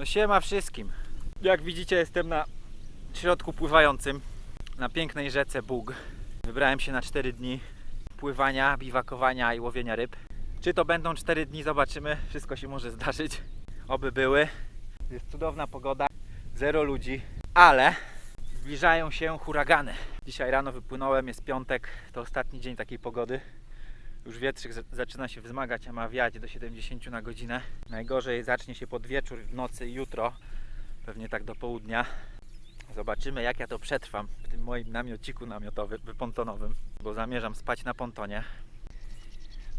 No siema wszystkim. Jak widzicie jestem na środku pływającym na pięknej rzece Bóg. Wybrałem się na 4 dni pływania, biwakowania i łowienia ryb. Czy to będą 4 dni zobaczymy. Wszystko się może zdarzyć. Oby były. Jest cudowna pogoda, zero ludzi, ale zbliżają się huragany. Dzisiaj rano wypłynąłem, jest piątek, to ostatni dzień takiej pogody. Już wietrzyk za- zaczyna się wzmagać, a ma wiać do 70 na godzinę. Najgorzej zacznie się pod wieczór, w nocy i jutro, pewnie tak do południa. Zobaczymy jak ja to przetrwam w tym moim namiociku namiotowym, pontonowym, bo zamierzam spać na pontonie.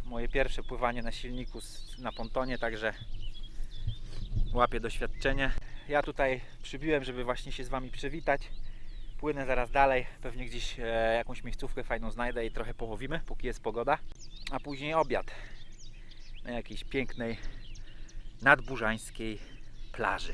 Moje pierwsze pływanie na silniku na pontonie, także łapię doświadczenie. Ja tutaj przybiłem, żeby właśnie się z Wami przywitać. Płynę zaraz dalej, pewnie gdzieś e, jakąś miejscówkę fajną znajdę i trochę połowimy, póki jest pogoda. A później obiad na jakiejś pięknej nadburzańskiej plaży.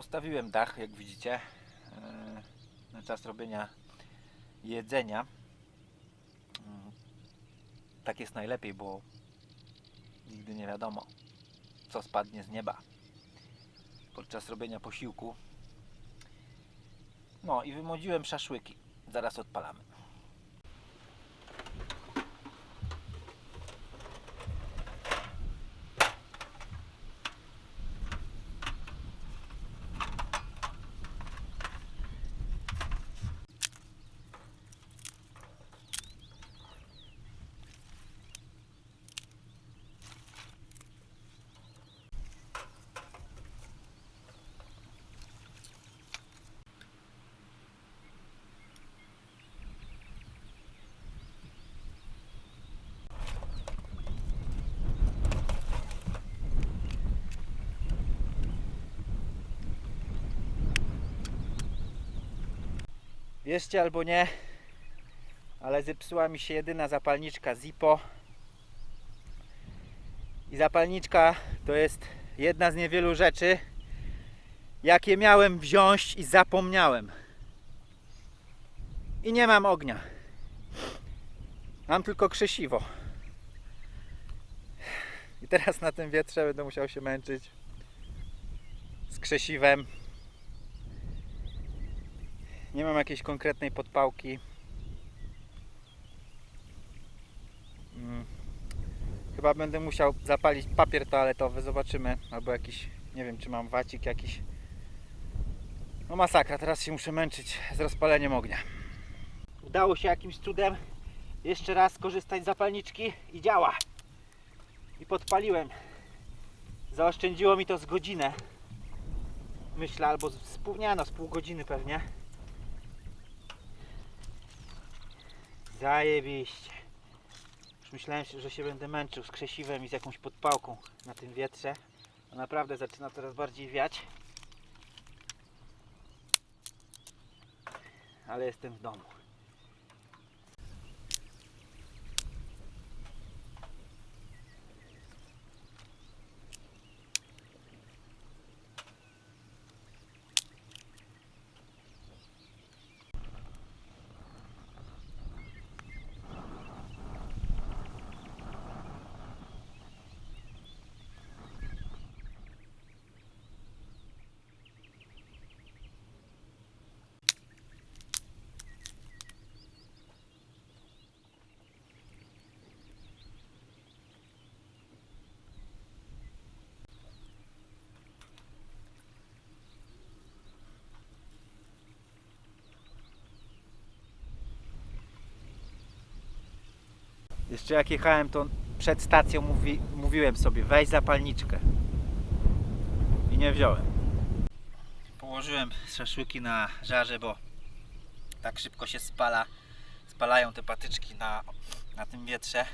Postawiłem dach, jak widzicie, e, na czas robienia jedzenia. Mm, Tak jest najlepiej, bo nigdy nie wiadomo, co spadnie z nieba podczas robienia posiłku. No i wymodziłem szaszłyki. Zaraz odpalamy. Wierzcie albo nie, ale zepsuła mi się jedyna zapalniczka Zippo. I zapalniczka to jest jedna z niewielu rzeczy, jakie miałem wziąć i zapomniałem. I nie mam ognia. Mam tylko krzesiwo. I teraz na tym wietrze będę musiał się męczyć z krzesiwem. Nie mam jakiejś konkretnej podpałki. Mm. Chyba będę musiał zapalić papier toaletowy, zobaczymy. Albo jakiś, nie wiem czy mam wacik jakiś. No masakra, teraz się muszę męczyć z rozpaleniem ognia. Udało się jakimś cudem jeszcze raz skorzystać z zapalniczki i działa. I podpaliłem. Zaoszczędziło mi to z godzinę. Myślę, albo z pół, nie no, z pół godziny pewnie. Zajebiście. Już myślałem, że się będę męczył z krzesiwem i z jakąś podpałką na tym wietrze. A naprawdę zaczyna coraz bardziej wiać. Ale jestem w domu. Jeszcze jak jechałem, to przed stacją mówi, mówiłem sobie, weź zapalniczkę. I nie wziąłem. Położyłem szaszłyki na żarze, bo tak szybko się spala. Spalają te patyczki na, na tym wietrze,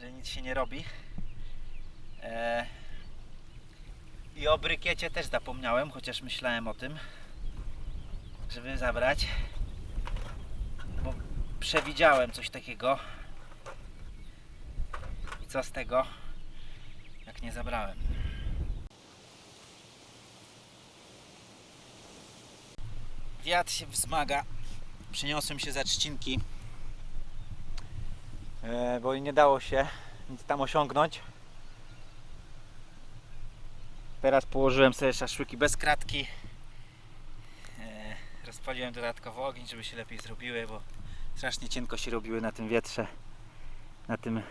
że nic się nie robi. E, I o brykiecie też zapomniałem, chociaż myślałem o tym, żeby zabrać. Bo przewidziałem coś takiego. Co z tego, jak nie zabrałem? Wiatr się wzmaga. Przeniosłem się za trzcinki, e, bo nie dało się nic tam osiągnąć. Teraz położyłem sobie szaszłyki bez kratki. E, Rozpaliłem dodatkowo ogień, żeby się lepiej zrobiły, bo strasznie cienko się robiły na tym wietrze, na tym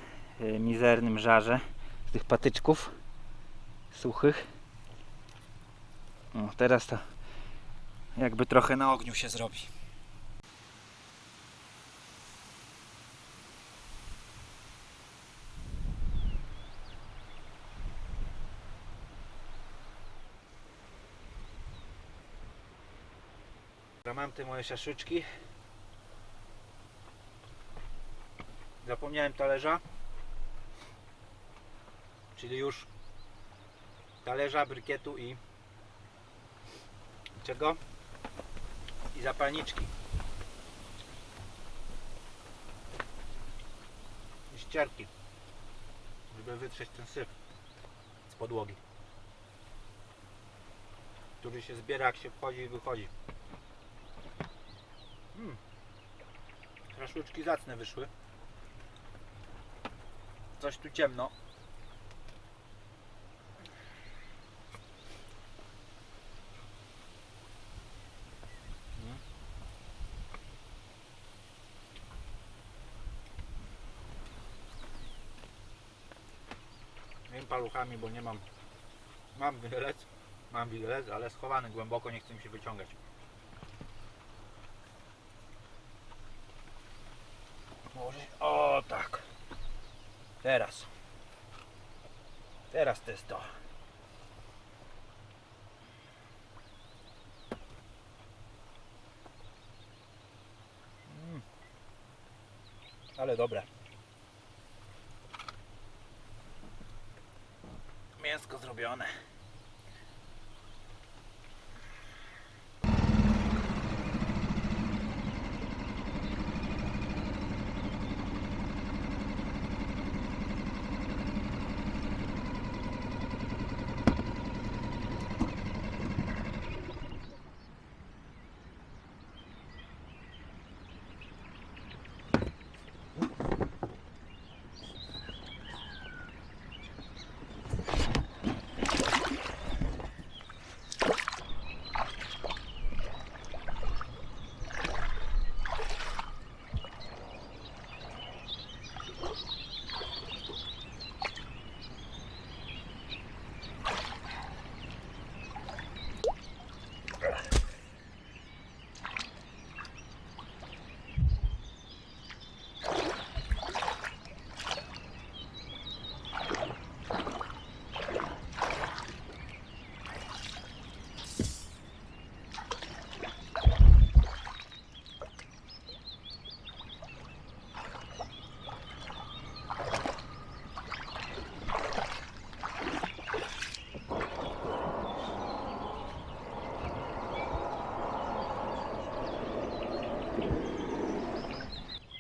mizernym żarze z tych patyczków suchych. No, teraz to jakby trochę na ogniu się zrobi. Mam te moje szaszyczki. Zapomniałem talerza. Czyli już talerza, brykietu i czego? I zapalniczki. I ścierki. Żeby wytrzeć ten syf z podłogi. Który się zbiera jak się wchodzi i wychodzi. Mm. Szaszłyczki zacne wyszły. Coś tu ciemno. Paluchami, bo nie mam. Mam widelec, mam widelec, ale schowany głęboko, nie chcę mi się wyciągać. Może... O tak. Teraz. Teraz to jest to. Mm. Ale dobre. Bjarne.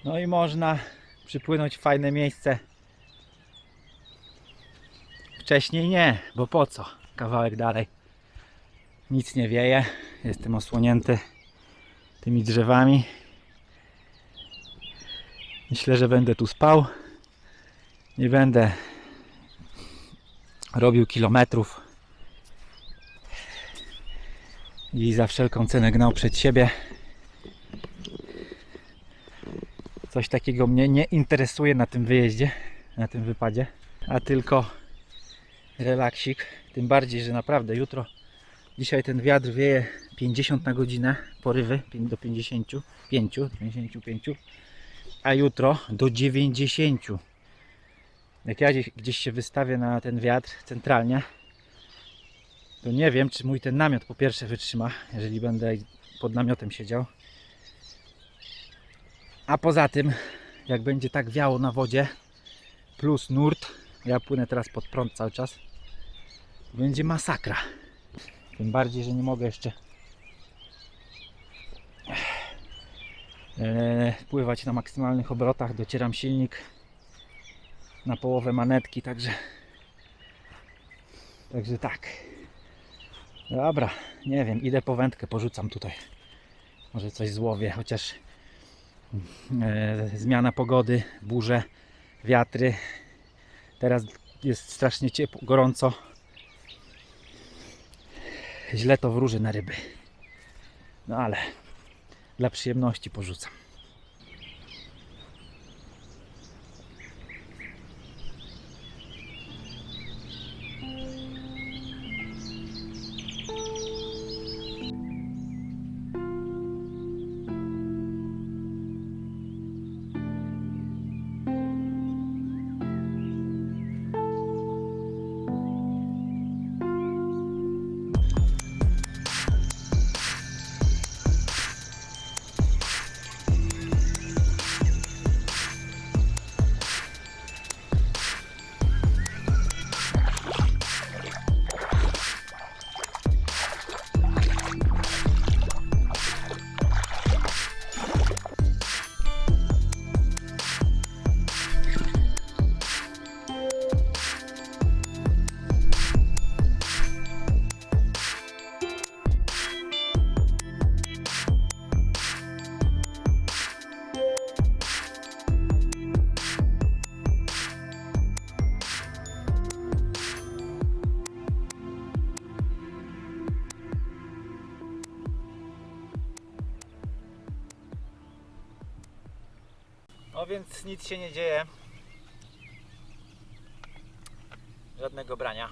No i można przypłynąć w fajne miejsce. Wcześniej nie, bo po co? Kawałek dalej. Nic nie wieje. Jestem osłonięty tymi drzewami. Myślę, że będę tu spał. Nie będę robił kilometrów i za wszelką cenę gnał przed siebie. Coś takiego mnie nie interesuje na tym wyjeździe, na tym wypadzie, a tylko relaksik. Tym bardziej, że naprawdę jutro, dzisiaj ten wiatr wieje 50 na godzinę, porywy do 55, 55, a jutro do 90. Jak ja gdzieś się wystawię na ten wiatr centralnie, to nie wiem, czy mój ten namiot po pierwsze wytrzyma, jeżeli będę pod namiotem siedział. A poza tym, jak będzie tak wiało na wodzie, plus nurt, ja płynę teraz pod prąd cały czas, będzie masakra. Tym bardziej, że nie mogę jeszcze e, pływać na maksymalnych obrotach. Docieram silnik na połowę manetki, także także tak. Dobra, nie wiem, idę po wędkę, porzucam tutaj. Może coś złowię, chociaż zmiana pogody, burze, wiatry. Teraz jest strasznie ciepło, gorąco. Źle to wróży na ryby. No ale dla przyjemności porzucam. Nic się nie dzieje. Żadnego brania.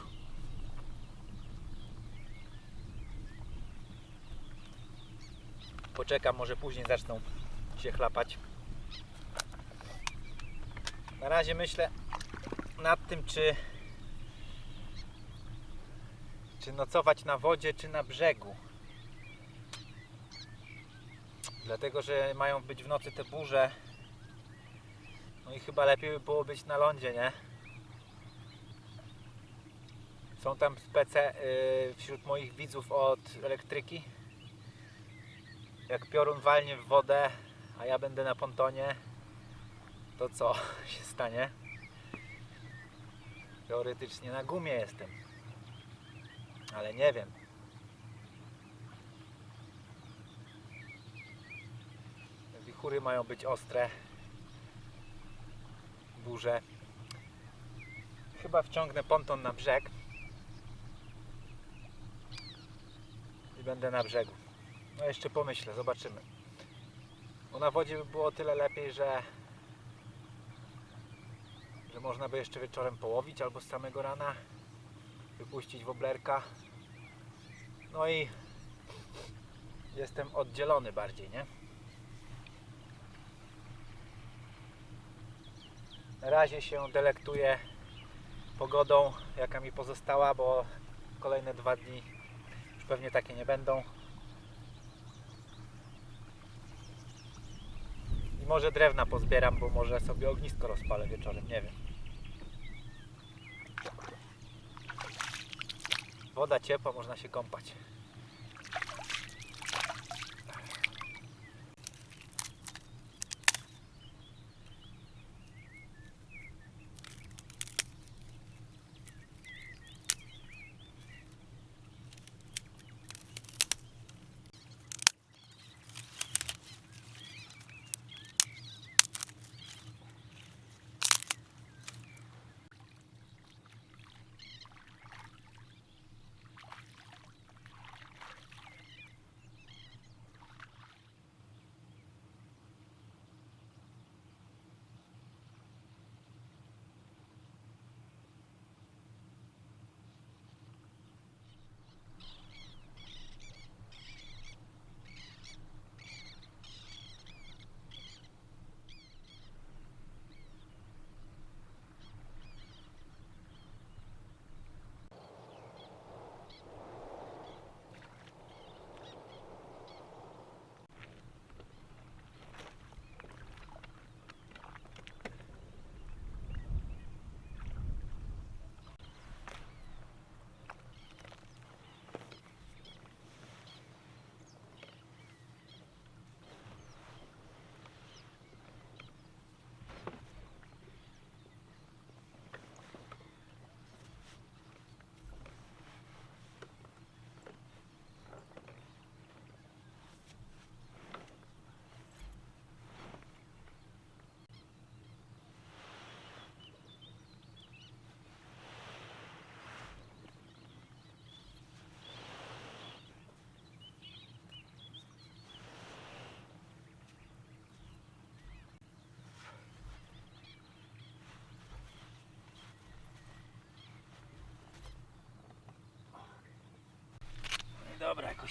Poczekam, może później zaczną się chlapać. Na razie myślę nad tym, czy czy nocować na wodzie, czy na brzegu. Dlatego, że mają być w nocy te burze. No i chyba lepiej by było być na lądzie, nie? Są tam spece y, wśród moich widzów od elektryki. Jak piorun walnie w wodę, a ja będę na pontonie, to co się stanie? Teoretycznie na gumie jestem. Ale nie wiem. Wichury mają być ostre burze. Chyba wciągnę ponton na brzeg i będę na brzegu. No jeszcze pomyślę, zobaczymy. Bo na wodzie by było tyle lepiej, że że można by jeszcze wieczorem połowić albo z samego rana wypuścić woblerka. No i jestem oddzielony bardziej, nie? Na razie się delektuję pogodą, jaka mi pozostała, bo kolejne dwa dni już pewnie takie nie będą. I może drewna pozbieram, bo może sobie ognisko rozpalę wieczorem, nie wiem. Woda ciepła, można się kąpać.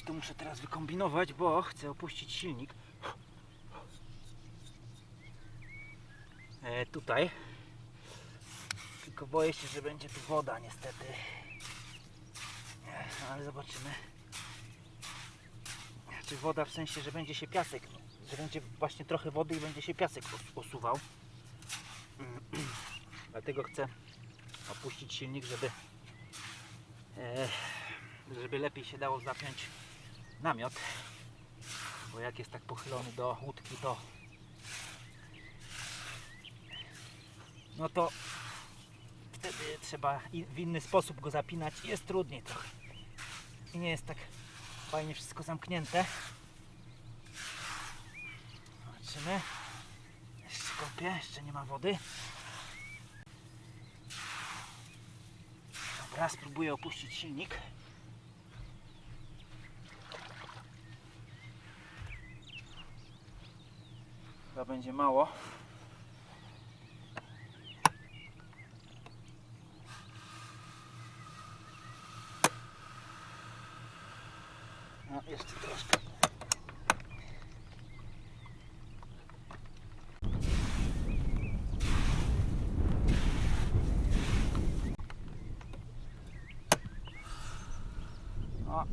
Coś tu muszę teraz wykombinować, bo chcę opuścić silnik. E, tutaj. Tylko boję się, że będzie tu woda niestety. E, no, ale zobaczymy. Czy woda w sensie, że będzie się piasek, że będzie właśnie trochę wody i będzie się piasek os- osuwał. Dlatego chcę opuścić silnik, żeby e, żeby lepiej się dało zapiąć namiot. Bo jak jest tak pochylony do łódki, to no to wtedy trzeba w inny sposób go zapinać i jest trudniej trochę. I nie jest tak fajnie wszystko zamknięte. Zobaczymy. Jeszcze kopię, jeszcze nie ma wody. Dobra, spróbuję opuścić silnik. Chyba będzie mało. No, jeszcze troszkę. O.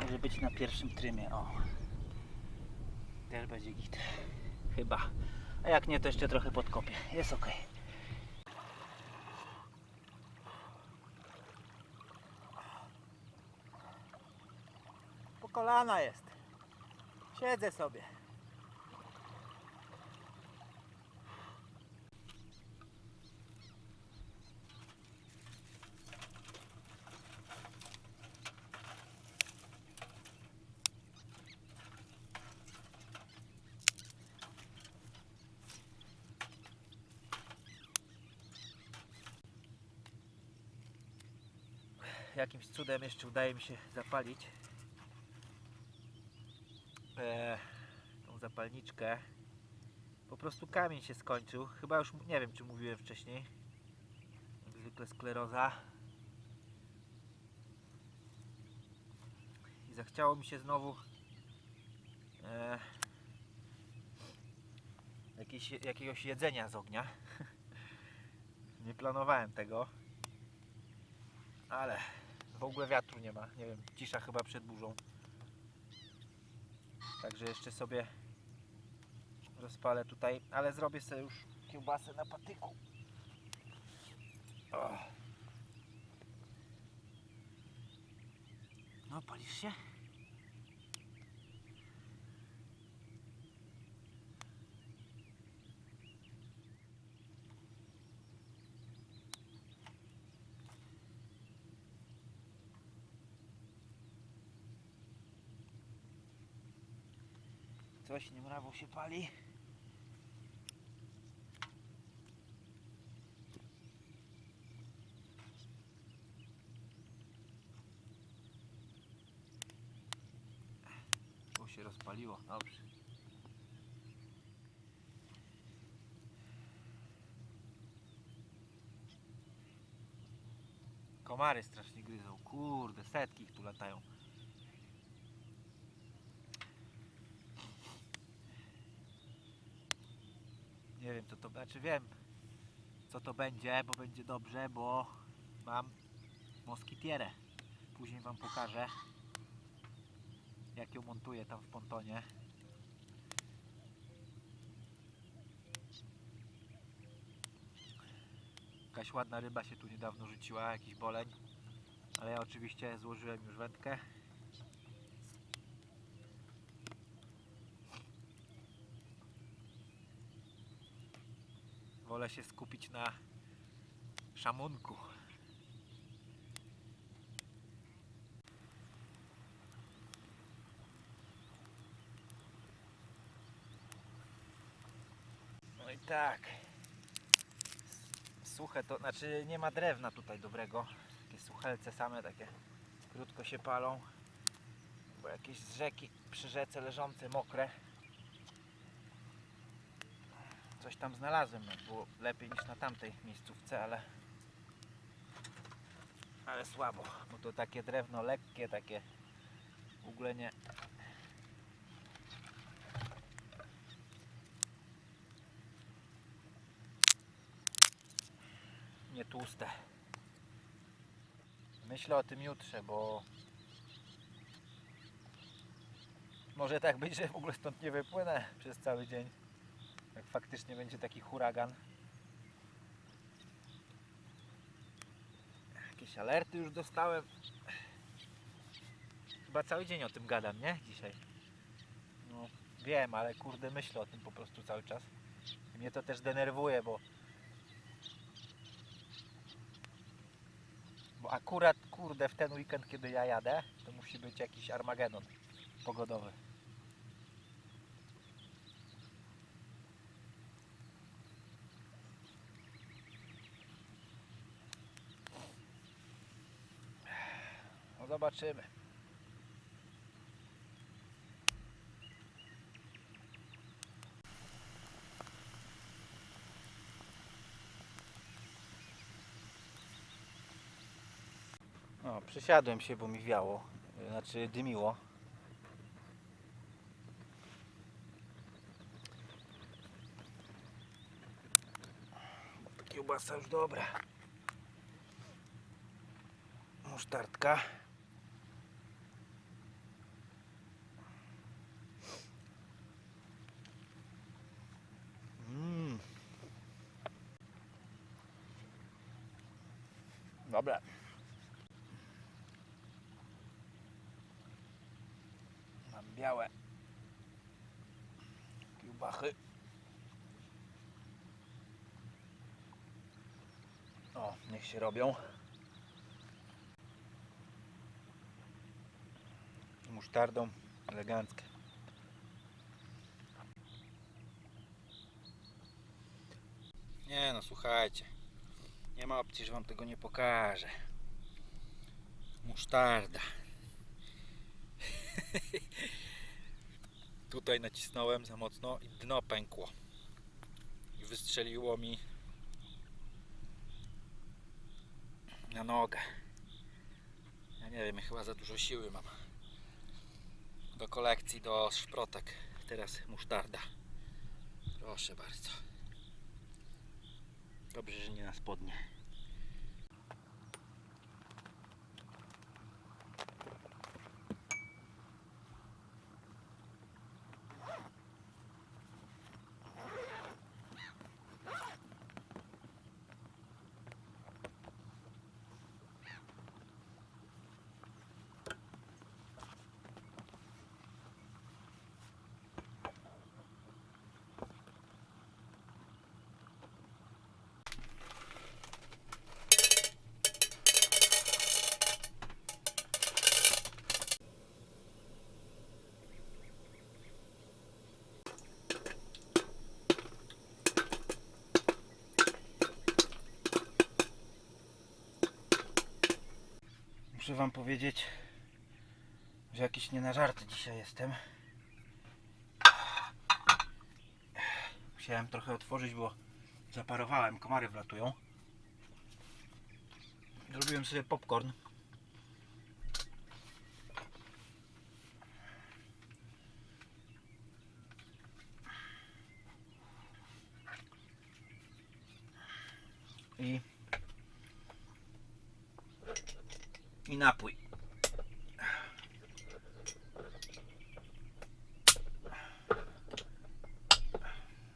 Może być na pierwszym trymie, o. Też będzie git. Chyba. A jak nie, to jeszcze trochę podkopię. Jest ok. Po kolana jest. Siedzę sobie. Jakimś cudem jeszcze udaje mi się zapalić e, tą zapalniczkę. Po prostu kamień się skończył. Chyba już nie wiem, czy mówiłem wcześniej. Jak zwykle skleroza. I zachciało mi się znowu e, jakieś, jakiegoś jedzenia z ognia. nie planowałem tego. Ale w ogóle wiatru nie ma. Nie wiem, cisza chyba przed burzą. Także jeszcze sobie rozpalę tutaj, ale zrobię sobie już kiełbasę na patyku. O. No, palisz się? Coś nie mrawo się pali. Tu się rozpaliło, dobrze. Komary strasznie gryzą. Kurde, setki ich tu latają. Nie wiem co to znaczy wiem co to będzie, bo będzie dobrze, bo mam moskitierę. Później wam pokażę jak ją montuję tam w pontonie. Jakaś ładna ryba się tu niedawno rzuciła, jakiś boleń. Ale ja oczywiście złożyłem już wędkę. Wolę się skupić na szamunku. No i tak. Suche to, znaczy nie ma drewna tutaj dobrego. Takie suchelce same takie krótko się palą. Bo jakieś z rzeki przy rzece leżące mokre. Coś tam znalazłem, no, było lepiej niż na tamtej miejscówce, ale ale słabo, bo to takie drewno lekkie, takie w ogóle nie. Nie tłuste. Myślę o tym jutrze, bo może tak być, że w ogóle stąd nie wypłynę przez cały dzień. Jak faktycznie będzie taki huragan. Jakieś alerty już dostałem. Chyba cały dzień o tym gadam, nie? Dzisiaj. No, wiem, ale kurde myślę o tym po prostu cały czas. I mnie to też denerwuje, bo bo akurat kurde w ten weekend, kiedy ja jadę, to musi być jakiś Armagedon pogodowy. No zobaczymy. O, przysiadłem się, bo mi wiało. Znaczy dymiło. Kiełbasa już dobra. Musztardka. Dobra. Mam białe kiełbachy. O, niech się robią. Musztardą eleganckie. Nie no, słuchajcie. Nie ma opcji, że wam tego nie pokażę. Musztarda. Tutaj nacisnąłem za mocno i dno pękło. I wystrzeliło mi na nogę. Ja nie wiem, ja chyba za dużo siły mam. Do kolekcji, do szprotek. Teraz musztarda. Proszę bardzo. Dobrze, że nie na spodnie. Muszę wam powiedzieć, że jakiś nie na żarty dzisiaj jestem. Musiałem trochę otworzyć, bo zaparowałem, komary wlatują. Zrobiłem sobie popcorn. I i napój.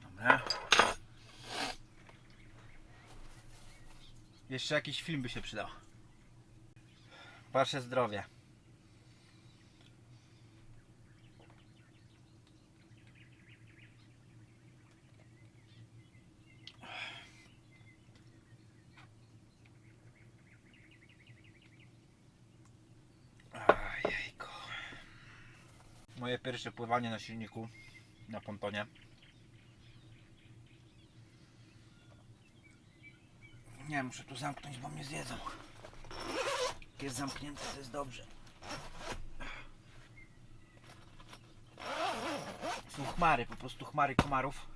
Dobra. Jeszcze jakiś film by się przydał. Wasze zdrowie. Ajejku. Moje pierwsze pływanie na silniku, na pontonie. Nie, muszę tu zamknąć, bo mnie zjedzą. Jak jest zamknięte, to jest dobrze. Są chmary, po prostu chmary komarów.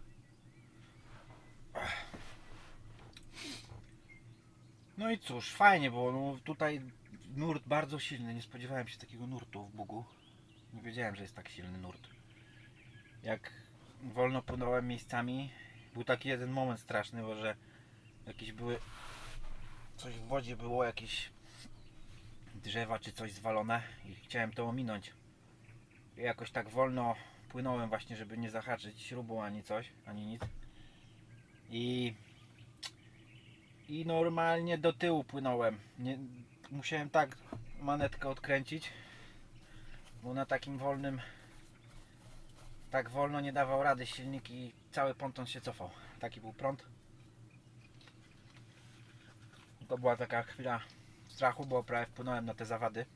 No i cóż, fajnie było. No, tutaj nurt bardzo silny. Nie spodziewałem się takiego nurtu w Bugu. Nie wiedziałem, że jest tak silny nurt. Jak wolno płynąłem miejscami, był taki jeden moment straszny, bo że jakieś były. Coś w wodzie było, jakieś drzewa czy coś zwalone i chciałem to ominąć. I jakoś tak wolno płynąłem właśnie, żeby nie zahaczyć śrubą ani coś, ani nic. I i normalnie do tyłu płynąłem. Nie, musiałem tak manetkę odkręcić, bo na takim wolnym tak wolno nie dawał rady silnik i cały ponton się cofał. Taki był prąd. To była taka chwila strachu, bo prawie wpłynąłem na te zawady.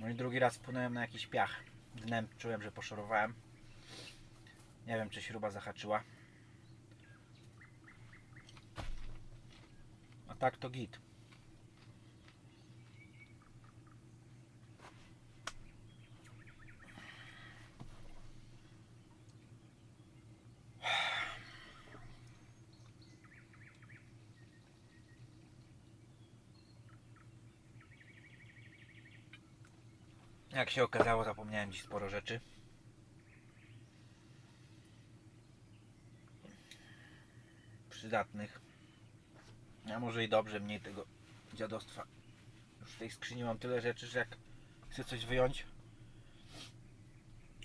No i drugi raz wpłynąłem na jakiś piach. Dnem czułem, że poszorowałem. Nie wiem, czy śruba zahaczyła. A tak to git. Jak się okazało, zapomniałem dziś sporo rzeczy. Przydatnych. A może i dobrze, mniej tego dziadostwa. Już w tej skrzyni mam tyle rzeczy, że jak chcę coś wyjąć,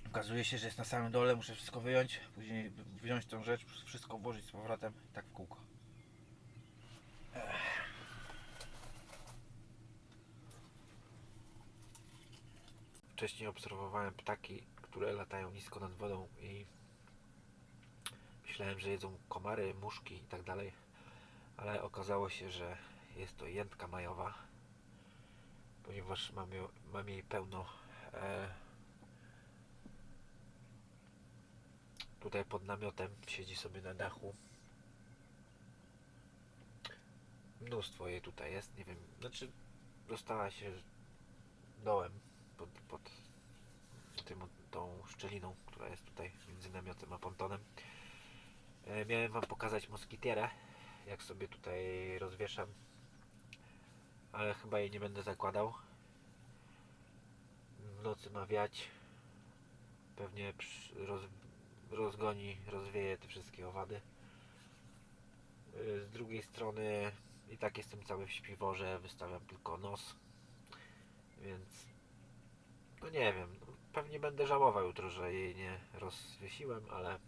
okazuje się, że jest na samym dole, muszę wszystko wyjąć, później wziąć tą rzecz, wszystko włożyć z powrotem, tak w kółko. Wcześniej obserwowałem ptaki, które latają nisko nad wodą i myślałem, że jedzą komary, muszki i tak dalej ale okazało się, że jest to jętka majowa, ponieważ mam, ją, mam jej pełno e, tutaj pod namiotem, siedzi sobie na dachu. Mnóstwo jej tutaj jest, nie wiem, znaczy dostała się dołem pod, pod tym, tą szczeliną, która jest tutaj między namiotem a pontonem. E, miałem Wam pokazać moskitierę, jak sobie tutaj rozwieszam ale chyba jej nie będę zakładał. W nocy ma wiać. Pewnie roz, rozgoni, rozwieje te wszystkie owady. Y, z drugiej strony i tak jestem cały w śpiworze wystawiam tylko nos więc no nie wiem no pewnie będę żałował jutro, że jej nie rozwiesiłem ale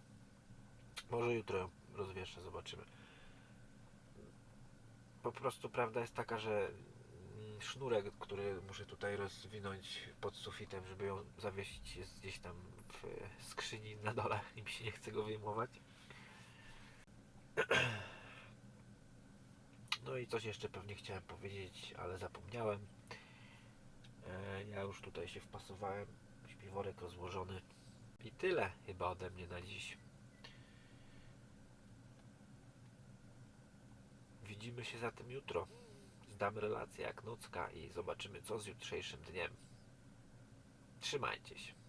może jutro ją rozwieszę, zobaczymy po prostu prawda jest taka, że sznurek, który muszę tutaj rozwinąć pod sufitem, żeby ją zawiesić, jest gdzieś tam w skrzyni na dole i mi się nie chce go wyjmować. No i coś jeszcze pewnie chciałem powiedzieć, ale zapomniałem. E, Ja już tutaj się wpasowałem, śpiworek rozłożony. I tyle chyba ode mnie na dziś. Widzimy się zatem jutro. Zdam relację jak nocka i zobaczymy co z jutrzejszym dniem. Trzymajcie się.